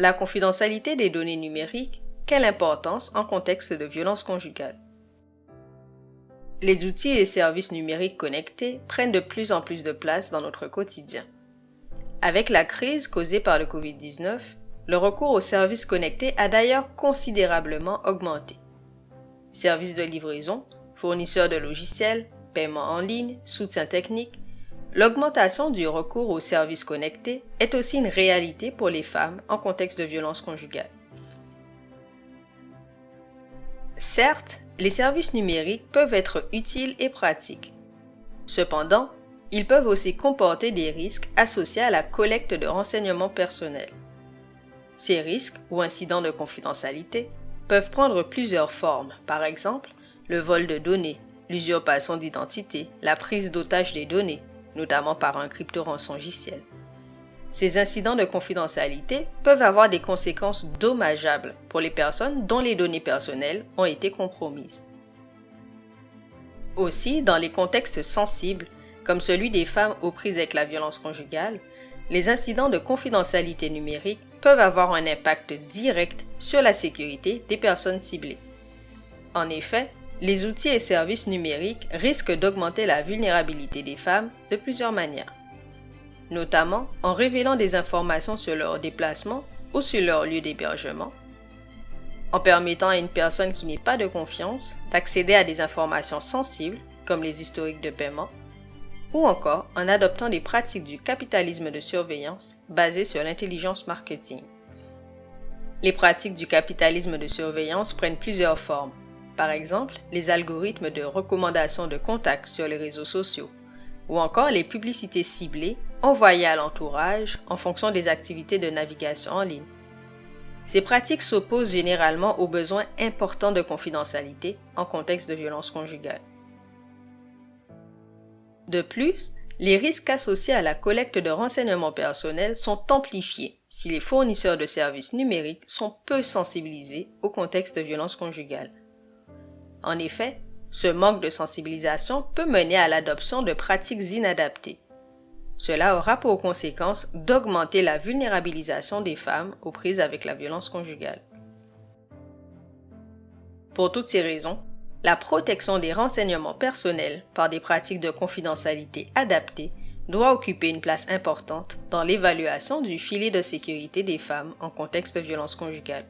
La confidentialité des données numériques, quelle importance en contexte de violence conjugale? Les outils et services numériques connectés prennent de plus en plus de place dans notre quotidien. Avec la crise causée par le Covid-19, le recours aux services connectés a d'ailleurs considérablement augmenté. Services de livraison, fournisseurs de logiciels, paiement en ligne, soutien technique, l'augmentation du recours aux services connectés est aussi une réalité pour les femmes en contexte de violence conjugale. Certes, les services numériques peuvent être utiles et pratiques. Cependant, ils peuvent aussi comporter des risques associés à la collecte de renseignements personnels. Ces risques ou incidents de confidentialité peuvent prendre plusieurs formes, par exemple le vol de données, l'usurpation d'identité, la prise d'otage des données, notamment par un crypto-rançongiciel. Ces incidents de confidentialité peuvent avoir des conséquences dommageables pour les personnes dont les données personnelles ont été compromises. Aussi, dans les contextes sensibles, comme celui des femmes aux prises avec la violence conjugale, les incidents de confidentialité numérique peuvent avoir un impact direct sur la sécurité des personnes ciblées. En effet, les outils et services numériques risquent d'augmenter la vulnérabilité des femmes de plusieurs manières, notamment en révélant des informations sur leur déplacement ou sur leur lieu d'hébergement, en permettant à une personne qui n'est pas de confiance d'accéder à des informations sensibles comme les historiques de paiement, ou encore en adoptant des pratiques du capitalisme de surveillance basées sur l'intelligence marketing. Les pratiques du capitalisme de surveillance prennent plusieurs formes, par exemple les algorithmes de recommandation de contacts sur les réseaux sociaux, ou encore les publicités ciblées envoyées à l'entourage en fonction des activités de navigation en ligne. Ces pratiques s'opposent généralement aux besoins importants de confidentialité en contexte de violence conjugale. De plus, les risques associés à la collecte de renseignements personnels sont amplifiés si les fournisseurs de services numériques sont peu sensibilisés au contexte de violence conjugale. En effet, ce manque de sensibilisation peut mener à l'adoption de pratiques inadaptées. Cela aura pour conséquence d'augmenter la vulnérabilisation des femmes aux prises avec la violence conjugale. Pour toutes ces raisons, la protection des renseignements personnels par des pratiques de confidentialité adaptées doit occuper une place importante dans l'évaluation du filet de sécurité des femmes en contexte de violence conjugale.